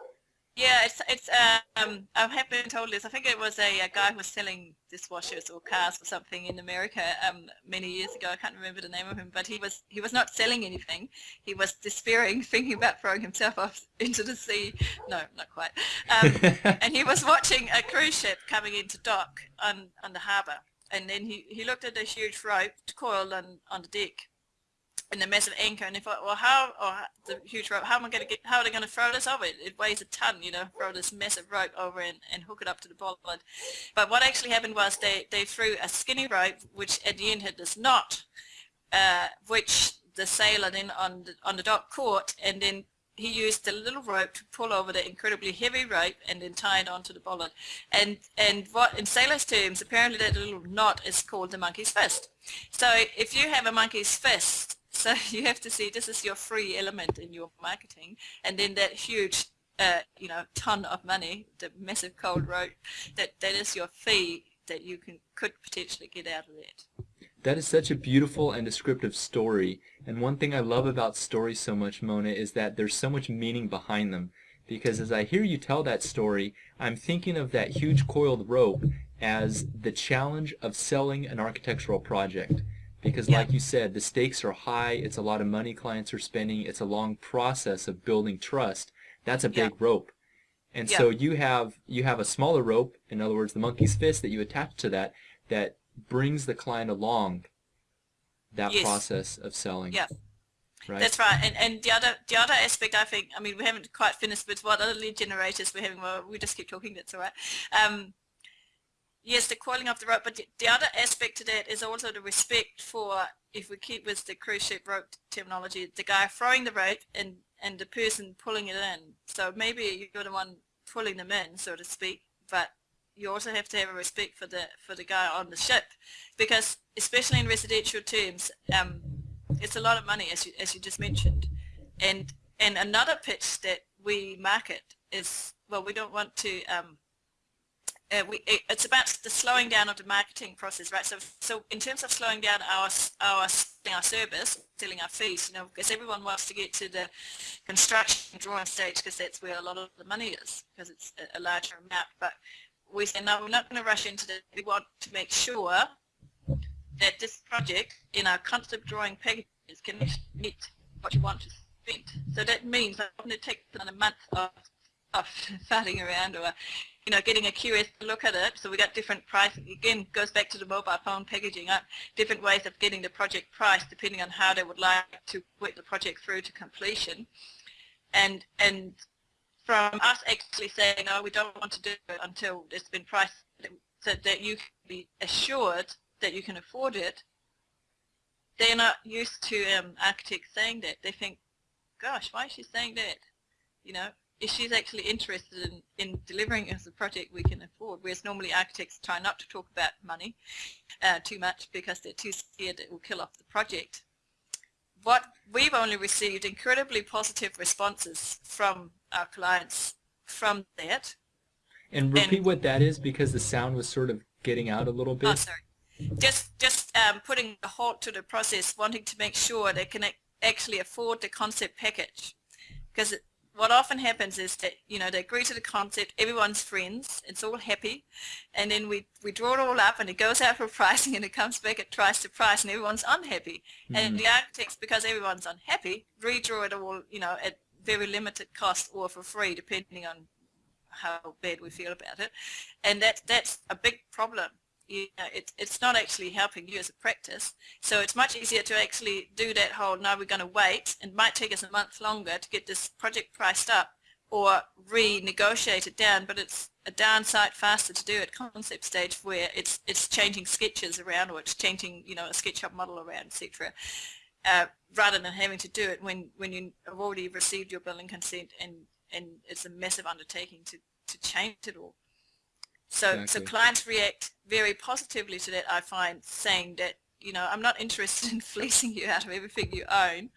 Yeah, it's it's um I have been told this. I think it was a, a guy who was selling dishwashers or cars or something in America um many years ago. I can't remember the name of him, but he was he was not selling anything. He was despairing, thinking about throwing himself off into the sea. No, not quite. Um, and he was watching a cruise ship coming into dock on on the harbour, and then he he looked at a huge rope coiled on on the deck and the massive anchor and he thought well how or the huge rope how am I going to get how are they going to throw this over it, it weighs a ton you know throw this massive rope over and, and hook it up to the bollard but what actually happened was they they threw a skinny rope which at the end had this knot uh, which the sailor then on the, on the dock caught and then he used the little rope to pull over the incredibly heavy rope and then tie it onto the bollard. And and what in sailors' terms, apparently that little knot is called the monkey's fist. So if you have a monkey's fist, so you have to see this is your free element in your marketing, and then that huge, uh, you know, ton of money, the massive cold rope, that that is your fee that you can could potentially get out of that. That is such a beautiful and descriptive story. And one thing I love about stories so much, Mona, is that there's so much meaning behind them. Because as I hear you tell that story, I'm thinking of that huge coiled rope as the challenge of selling an architectural project. Because Yeah. like you said, the stakes are high, it's a lot of money clients are spending, it's a long process of building trust. That's a Yeah. big rope. And Yeah. so you have you have a smaller rope, in other words, the monkey's fist that you attach to that, that brings the client along that Yes. process of selling. Yeah. Right. That's right. And and the other the other aspect I think I mean we haven't quite finished with what other lead generators we're having. Well, we just keep talking. That's all right. Um, yes, the coiling of the rope, but the, the other aspect to that is also the respect for if we keep with the cruise ship rope terminology, the guy throwing the rope and and the person pulling it in. So maybe you're the one pulling them in, so to speak, but you also have to have a respect for the for the guy on the ship, because especially in residential terms, um, it's a lot of money, as you as you just mentioned, and and another pitch that we market is well, we don't want to. Um, uh, we, it, it's about the slowing down of the marketing process, right? So, so in terms of slowing down our our our service, selling our fees, you know, because everyone wants to get to the construction drawing stage because that's where a lot of the money is, because it's a, a larger amount. But we say no, we're not going to rush into that. We want to make sure that this project in our concept drawing packages can meet what you want to spend. So that means that going to take a month of, of farting around or you know, getting a curious look at it. So we got different pricing. Again, goes back to the mobile phone packaging up, different ways of getting the project priced depending on how they would like to work the project through to completion. And and from us actually saying, no, we don't want to do it until it's been priced, so that you can be assured that you can afford it, they're not used to um, architects saying that. They think, gosh, why is she saying that? You know, if she's actually interested in, in delivering us a project we can afford, whereas normally architects try not to talk about money uh, too much because they're too scared it will kill off the project. What we've only received incredibly positive responses from our clients from that. and repeat and- what that is because the sound was sort of getting out a little bit. Oh, sorry. Just just um, putting a halt to the process, wanting to make sure they can ac- actually afford the concept package. Because what often happens is that, you know, they agree to the concept, everyone's friends, it's all happy, and then we, we draw it all up and it goes out for pricing and it comes back at twice the price and everyone's unhappy. And hmm. the architects, because everyone's unhappy, redraw it all, you know, at very limited cost or for free, depending on how bad we feel about it. And that, that's a big problem. You know, it, it's not actually helping you as a practice. So it's much easier to actually do that whole, now we're going to wait, and it might take us a month longer to get this project priced up or renegotiate it down, but it's a downside faster to do at concept stage where it's it's changing sketches around or it's changing, you know, a SketchUp model around, etc. Uh, rather than having to do it when, when you have already received your building consent and, and it's a massive undertaking to, to change it all. So, so clients react very positively to that, I find, saying that, you know, I'm not interested in fleecing you out of everything you own.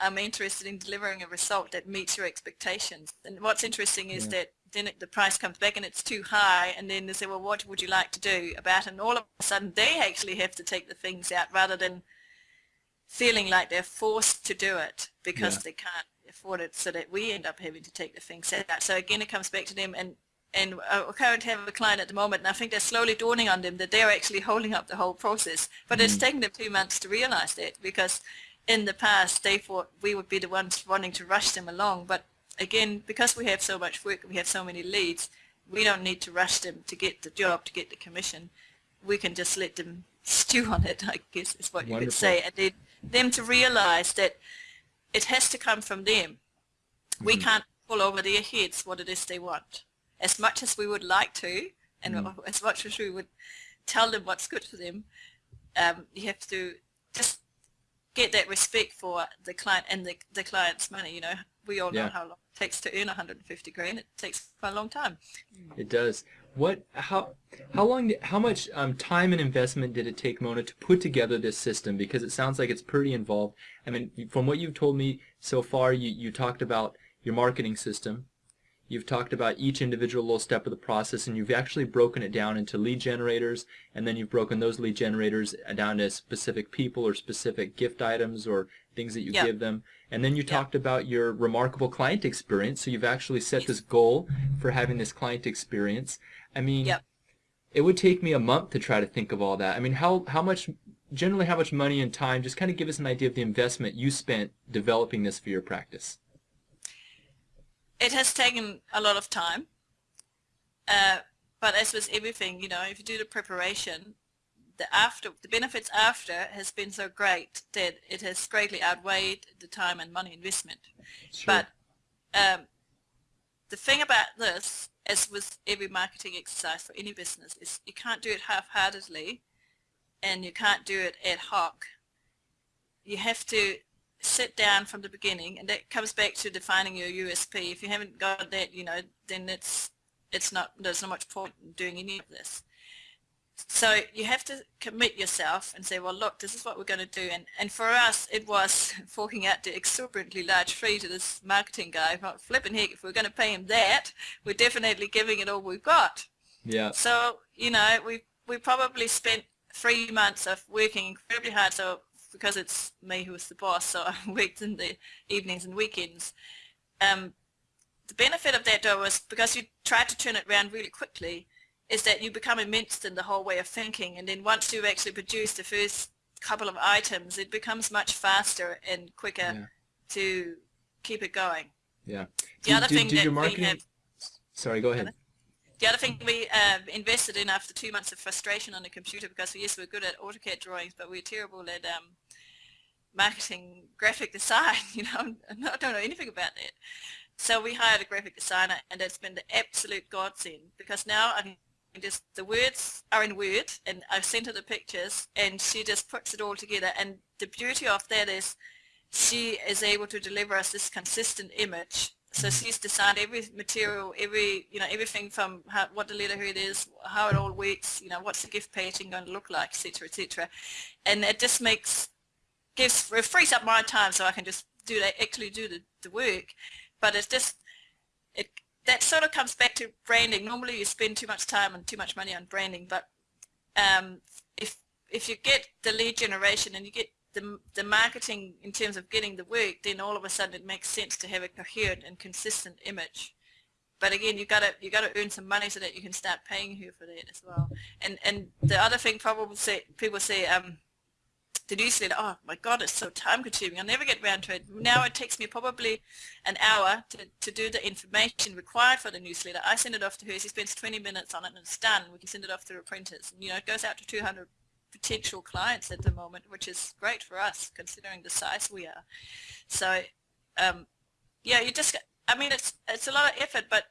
I'm interested in delivering a result that meets your expectations. And what's interesting is Yeah. that then it, the price comes back and it's too high and then they say, well, what would you like to do about it? And all of a sudden they actually have to take the things out rather than feeling like they're forced to do it because Yeah. they can't afford it so that we end up having to take the things out. So again, it comes back to them and and uh, I currently have a client at the moment and I think they're slowly dawning on them that they're actually holding up the whole process. But it's taken them two months to realize that because in the past they thought we would be the ones wanting to rush them along. But again, because we have so much work and we have so many leads, we don't need to rush them to get the job, to get the commission. We can just let them stew on it, I guess is what you could say. And then them to realize that it has to come from them. We can't pull over their heads what it is they want. As much as we would like to, and as much as we would tell them what's good for them, um, you have to just get that respect for the client and the, the client's money. You know, we all know Yeah. how long it takes to earn 150 grand. It takes quite a long time. It does. What? How? How long? How much um, time and investment did it take Mona to put together this system? Because it sounds like it's pretty involved. I mean, from what you've told me so far, you you talked about your marketing system. You've talked about each individual little step of the process, and you've actually broken it down into lead generators, and then you've broken those lead generators down to specific people or specific gift items or things that you Yeah. give them. And then you Yeah. talked about your remarkable client experience. So you've actually set this goal for having this client experience. I mean, Yep. it would take me a month to try to think of all that. I mean, how how much generally how much money and time? Just kind of give us an idea of the investment you spent developing this for your practice. It has taken a lot of time. Uh, but as with everything, you know, if you do the preparation, the after the benefits after has been so great that it has greatly outweighed the time and money investment. But um, the thing about this, as with every marketing exercise for any business, is you can't do it half-heartedly and you can't do it ad hoc. You have to sit down from the beginning and that comes back to defining your USP. If you haven't got that, you know, then it's it's not there's not much point in doing any of this. So you have to commit yourself and say, well, look, this is what we're going to do. And, and for us, it was forking out the exuberantly large fee to this marketing guy. Well, flipping heck, if we're going to pay him that, we're definitely giving it all we've got. Yeah. So, you know, we we probably spent three months of working incredibly hard. So because it's me who was the boss, so I worked in the evenings and weekends. Um, the benefit of that though was because you try to turn it around really quickly, is that you become immersed in the whole way of thinking, and then once you've actually produced the first couple of items, it becomes much faster and quicker Yeah. to keep it going. Yeah. The Do- other do- thing do that your we marketing- have Sorry, go ahead. The other thing we uh, invested in after two months of frustration on the computer because yes, we're good at AutoCAD drawings, but we're terrible at um, marketing graphic design. You know, I don't know anything about that. So we hired a graphic designer, and it's been the absolute godsend because now I can just the words are in Word, and I've sent her the pictures, and she just puts it all together. And the beauty of that is she is able to deliver us this consistent image. So she's designed every material, every you know everything from how, what the letterhead is, how it all works, you know what's the gift packaging going to look like, etc., etc. And it just makes gives it frees up my time so I can just do that actually do the, the work. But it's just it that sort of comes back to branding. Normally you spend too much time and too much money on branding, but um, if if you get the lead generation and you get the, the marketing in terms of getting the work, then all of a sudden it makes sense to have a coherent and consistent image. But again, you gotta you gotta earn some money so that you can start paying her for that as well. And and the other thing, probably say people say, um, the newsletter. Oh my God, it's so time consuming. I'll never get around to it. Now it takes me probably an hour to, to do the information required for the newsletter. I send it off to her. She spends 20 minutes on it and it's done. We can send it off to the printers. You know, it goes out to 200 potential clients at the moment, which is great for us considering the size we are. So, um, yeah, you just, I mean, it's it's a lot of effort, but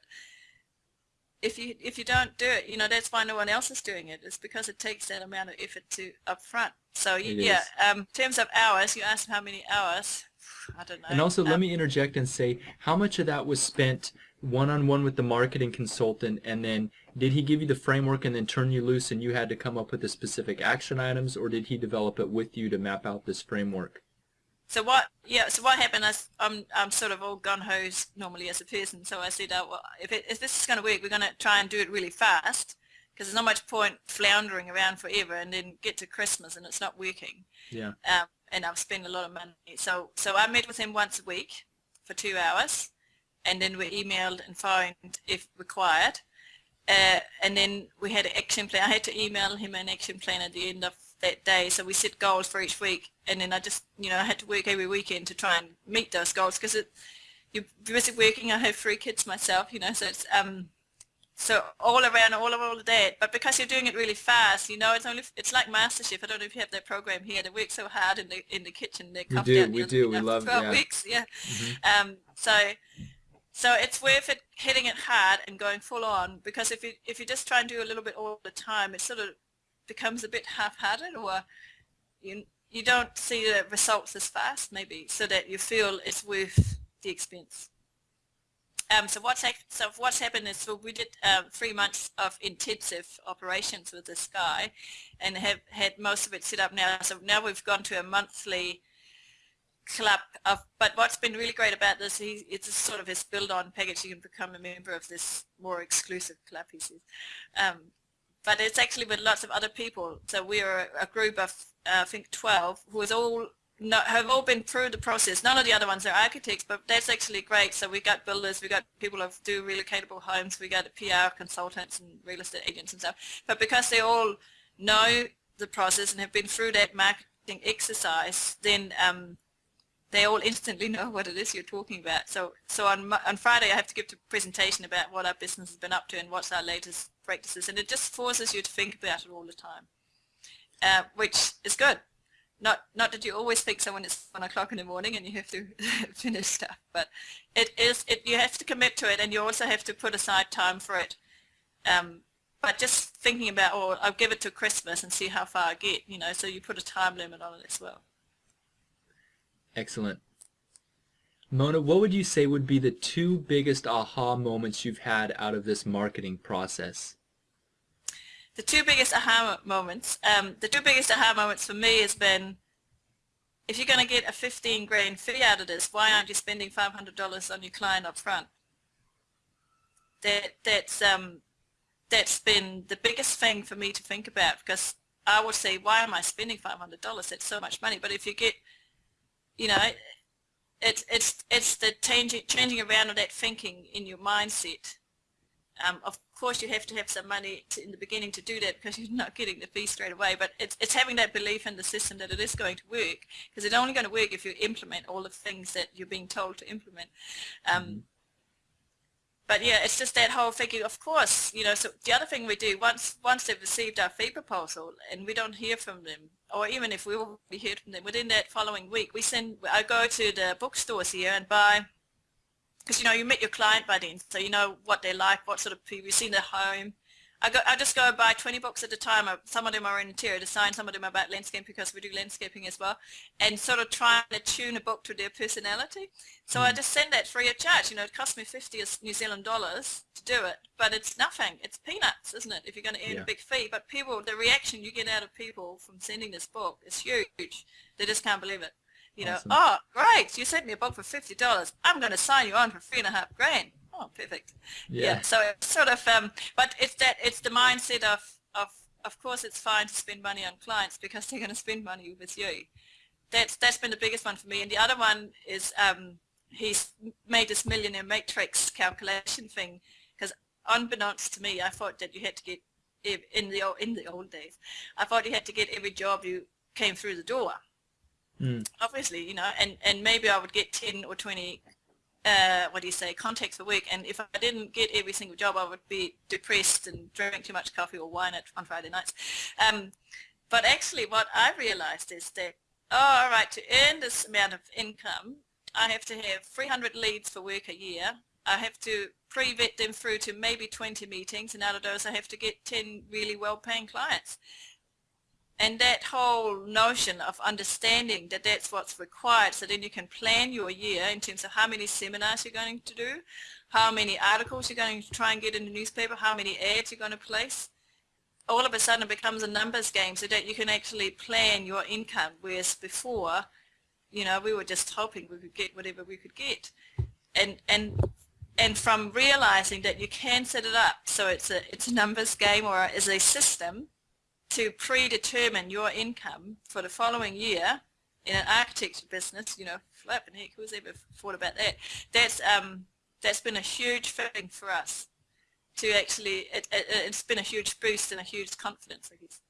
if you if you don't do it, you know, that's why no one else is doing it. It's because it takes that amount of effort to up front. So It yeah, um, in terms of hours, you asked how many hours. I don't know. And also, let Um, me interject and say, how much of that was spent one-on-one with the marketing consultant, and then did he give you the framework and then turn you loose, and you had to come up with the specific action items, or did he develop it with you to map out this framework? so what? Yeah. So what happened? is I'm I'm sort of all gun ho normally as a person. So I said, oh, well, if it, if this is going to work, we're going to try and do it really fast because there's not much point floundering around forever and then get to Christmas and it's not working. Yeah. Um, and I've spent a lot of money. So so I met with him once a week for two hours, and then we emailed and phoned if required. Uh, and then we had an action plan. I had to email him an action plan at the end of that day. So we set goals for each week, and then I just, you know, I had to work every weekend to try and meet those goals because it, you're busy working. I have three kids myself, you know, so it's um, so all around all of all of that. But because you're doing it really fast, you know, it's only it's like MasterChef. I don't know if you have that program here. They work so hard in the in the kitchen. They we do, we do, we love. Twelve yeah. weeks, yeah. Mm-hmm. Um, so. So it's worth it hitting it hard and going full on because if you if you just try and do a little bit all the time, it sort of becomes a bit half-hearted or you you don't see the results as fast maybe so that you feel it's worth the expense. Um, so what's so what's happened is so we did um, three months of intensive operations with this guy, and have had most of it set up now. So now we've gone to a monthly club of. But what's been really great about this, he, it's sort of his build-on package. You can become a member of this more exclusive club. He says, um, but it's actually with lots of other people. So we are a group of, uh, I think, 12 who is all have all been through the process. None of the other ones are architects, but that's actually great. So we got builders, we got people who do relocatable homes, we got PR consultants and real estate agents and stuff. But because they all know the process and have been through that marketing exercise, then um, they all instantly know what it is you're talking about. So, so on, on Friday I have to give a presentation about what our business has been up to and what's our latest practices, and it just forces you to think about it all the time, uh, which is good. Not, not that you always think so when it's one o'clock in the morning and you have to finish stuff, but it is, it, you have to commit to it and you also have to put aside time for it. Um, but just thinking about, oh, I'll give it to Christmas and see how far I get, you know, so you put a time limit on it as well. Excellent. Mona, what would you say would be the two biggest aha moments you've had out of this marketing process? The two biggest aha moments, um, the two biggest aha moments for me has been, if you're going to get a 15 grand fee out of this, why aren't you spending $500 on your client up front? That, that's, um, that's been the biggest thing for me to think about because I would say, why am I spending $500? That's so much money. But if you get you know, it's it's it's the changing changing around of that thinking in your mindset. Um, of course, you have to have some money to, in the beginning to do that because you're not getting the fee straight away. But it's it's having that belief in the system that it is going to work because it's only going to work if you implement all the things that you're being told to implement. Um, mm-hmm but yeah, it's just that whole thinking. Of course, you know. So the other thing we do once once they've received our fee proposal and we don't hear from them, or even if we already heard from them within that following week, we send. I go to the bookstores here and buy, because you know you meet your client by then, so you know what they're like, what sort of people you see in their home, I, go, I just go and buy 20 books at a time. Some of them are in interior design, some of them are about landscaping because we do landscaping as well, and sort of trying to tune a book to their personality. So mm. I just send that free of charge. You know, it costs me 50 New Zealand dollars to do it, but it's nothing. It's peanuts, isn't it, if you're going to earn yeah. a big fee. But people, the reaction you get out of people from sending this book is huge. They just can't believe it. You know, oh, great, you sent me a book for $50. I'm going to sign you on for three and a half grand oh, perfect. Yeah. yeah. So it's sort of, um, but it's that it's the mindset of of of course it's fine to spend money on clients because they're going to spend money with you. That's that's been the biggest one for me. And the other one is um, he's made this millionaire matrix calculation thing because unbeknownst to me, I thought that you had to get in the in the old days, I thought you had to get every job you came through the door. Mm. Obviously, you know, and, and maybe I would get 10 or 20 uh, what do you say, context for work. And if I didn't get every single job, I would be depressed and drink too much coffee or wine at, on Friday nights. Um, but actually what I realized is that, oh, all right, to earn this amount of income, I have to have 300 leads for work a year. I have to pre-vet them through to maybe 20 meetings, and out of those I have to get 10 really well-paying clients. And that whole notion of understanding that that's what's required so then you can plan your year in terms of how many seminars you're going to do, how many articles you're going to try and get in the newspaper, how many ads you're going to place. All of a sudden it becomes a numbers game so that you can actually plan your income, whereas before You know, we were just hoping we could get whatever we could get. And, and, and from realizing that you can set it up so it's a, it's a numbers game or is a system to predetermine your income for the following year in an architecture business, you know, flipping heck, who's ever thought about that? That's, um, that's been a huge thing for us to actually, it, it, it's been a huge boost and a huge confidence, I guess.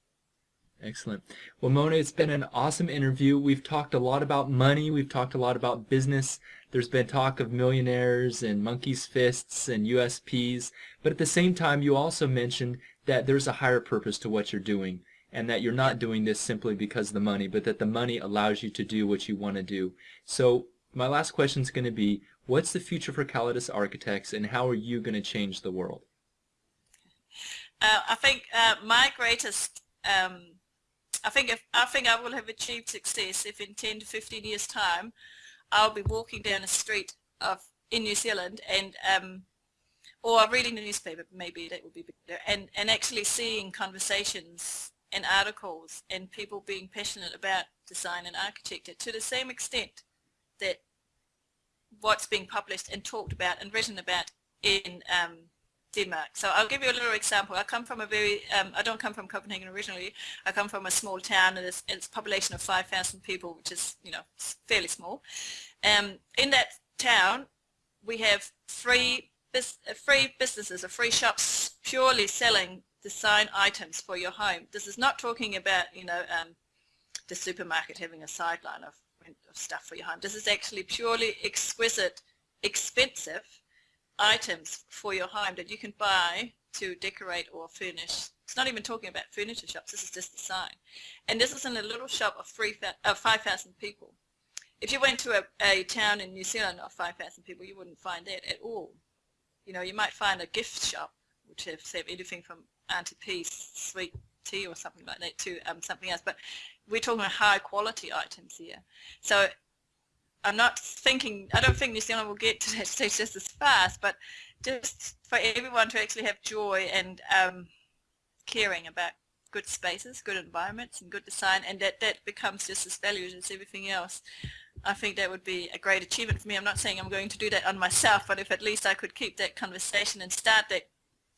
Excellent. Well, Mona, it's been an awesome interview. We've talked a lot about money. We've talked a lot about business. There's been talk of millionaires and monkey's fists and USPs. But at the same time, you also mentioned that there's a higher purpose to what you're doing and that you're not doing this simply because of the money, but that the money allows you to do what you want to do. So my last question is going to be, what's the future for Calidus Architects and how are you going to change the world? Uh, I think uh, my greatest, um, I think if, I think I will have achieved success if in 10 to 15 years time I'll be walking down a street of in New Zealand and um, or reading the newspaper maybe that would be better and and actually seeing conversations and articles and people being passionate about design and architecture to the same extent that what's being published and talked about and written about in um, Denmark. So I'll give you a little example. I come from a very, um, I don't come from Copenhagen originally. I come from a small town and it's, it's a population of 5,000 people, which is, you know, fairly small. Um, in that town, we have three, bus three businesses or three shops purely selling design items for your home. This is not talking about, you know, um, the supermarket having a sideline of, of stuff for your home. This is actually purely exquisite, expensive items for your home that you can buy to decorate or furnish. It's not even talking about furniture shops, this is just design. And this is in a little shop of, of 5,000 people. If you went to a, a town in New Zealand of 5,000 people, you wouldn't find that at all. You know, you might find a gift shop, which have, have anything from Auntie sweet tea or something like that to um, something else. But we're talking about high quality items here. So I'm not thinking, I don't think New Zealand will get to that stage just as fast, but just for everyone to actually have joy and um, caring about good spaces, good environments and good design and that that becomes just as valued as everything else. I think that would be a great achievement for me. I'm not saying I'm going to do that on myself, but if at least I could keep that conversation and start that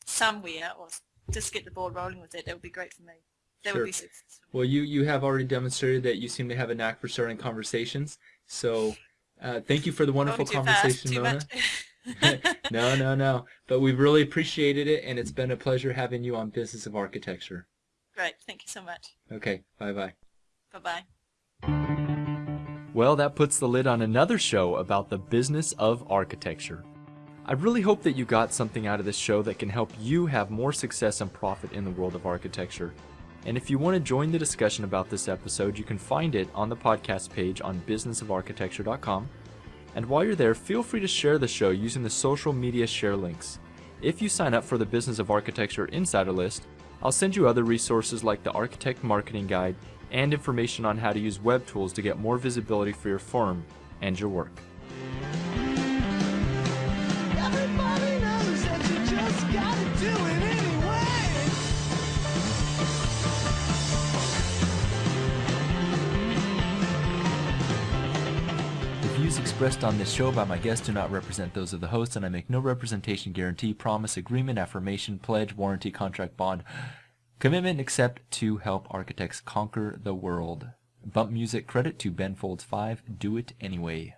somewhere or just get the ball rolling with it, that would be great for me. That sure. would be successful. Well, you, you have already demonstrated that you seem to have a knack for starting conversations. So uh, thank you for the wonderful conversation, fast, Mona. no, no, no. But we've really appreciated it, and it's been a pleasure having you on Business of Architecture. Great. Thank you so much. Okay. Bye-bye. Bye-bye. Well, that puts the lid on another show about the business of architecture. I really hope that you got something out of this show that can help you have more success and profit in the world of architecture. And if you want to join the discussion about this episode, you can find it on the podcast page on businessofarchitecture.com. And while you're there, feel free to share the show using the social media share links. If you sign up for the Business of Architecture Insider List, I'll send you other resources like the Architect Marketing Guide and information on how to use web tools to get more visibility for your firm and your work. The views expressed on this show by my guests do not represent those of the host, and I make no representation, guarantee, promise, agreement, affirmation, pledge, warranty, contract, bond, commitment except to help architects conquer the world. Bump music credit to Ben Folds 5. Do it anyway.